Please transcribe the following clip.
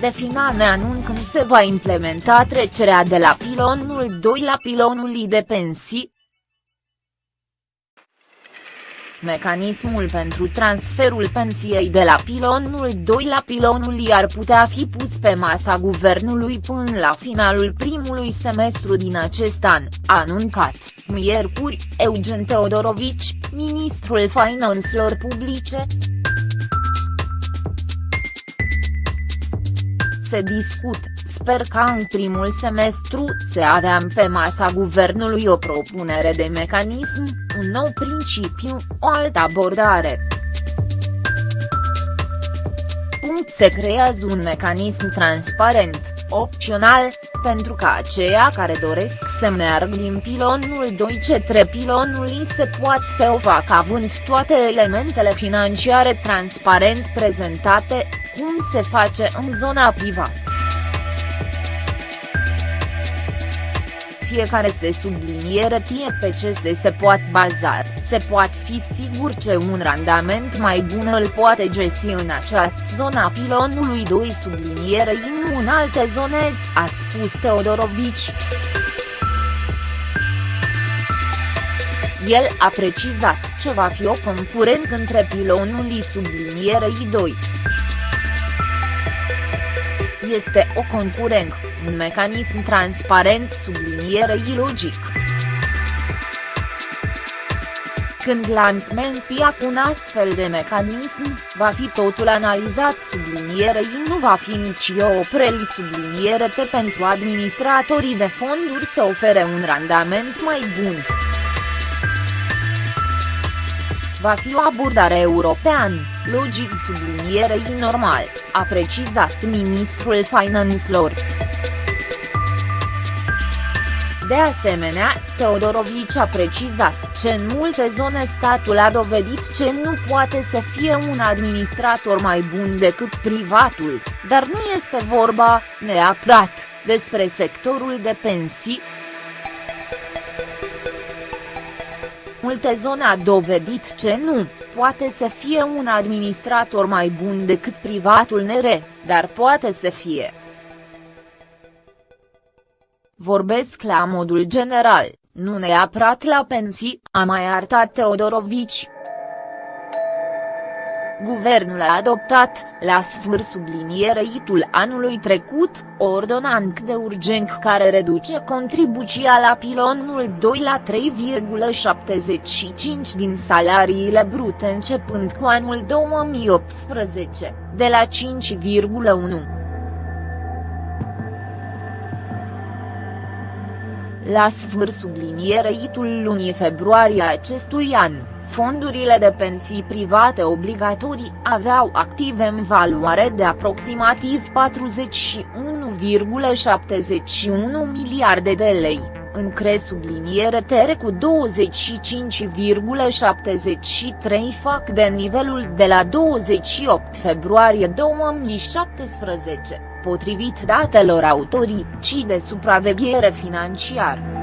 de finale anun când se va implementa trecerea de la pilonul 2 la pilonul I de pensii, Mecanismul pentru transferul pensiei de la pilonul 2 la pilonul I ar putea fi pus pe masa guvernului până la finalul primului semestru din acest an, a anuncat, miercuri, Eugen Teodorovici, ministrul finanțelor publice. Se discut, sper ca în primul semestru să avem pe masa guvernului o propunere de mecanism, un nou principiu, o altă abordare. Punct se creează un mecanism transparent, opțional, pentru ca aceia care doresc să meargă din pilonul 2 către pilonul I se poate să o facă având toate elementele financiare transparent prezentate, cum se face în zona privată. fiecare se subliniere tie pe ce se se poate baza, se poate fi sigur ce un randament mai bun îl poate găsi în această zona pilonului 2 subliniere în în alte zone, a spus Teodorovici. El a precizat ce va fi o concurent între pilonul I sublinierei 2. Este o concurent un mecanism transparent sublinierei logic. Când lansmentia cu un astfel de mecanism, va fi totul analizat sublinierei nu va fi nici o opreli subliniere pentru administratorii de fonduri să ofere un randament mai bun va fi o abordare european, logic sublinierei normal, a precizat ministrul finanțelor. De asemenea, Teodorovici a precizat că în multe zone statul a dovedit că nu poate să fie un administrator mai bun decât privatul, dar nu este vorba, neapărat, despre sectorul de pensii. Multe zone a dovedit că nu, poate să fie un administrator mai bun decât privatul nere, dar poate să fie. Vorbesc la modul general, nu neapărat la pensii, a mai arătat Teodorovici. Guvernul a adoptat, la sfârșit subliniereitul anului trecut, o ordonanță de urgență care reduce contribuția la pilonul 2 la 3,75 din salariile brute începând cu anul 2018, de la 5,1. La sfârșit sublinierei-tul lunii februarie acestui an, fondurile de pensii private obligatorii aveau active în valoare de aproximativ 41,71 miliarde de lei, în cre subliniere tere cu 25,73 fac de nivelul de la 28 februarie 2017 potrivit datelor autorității de supraveghere financiară.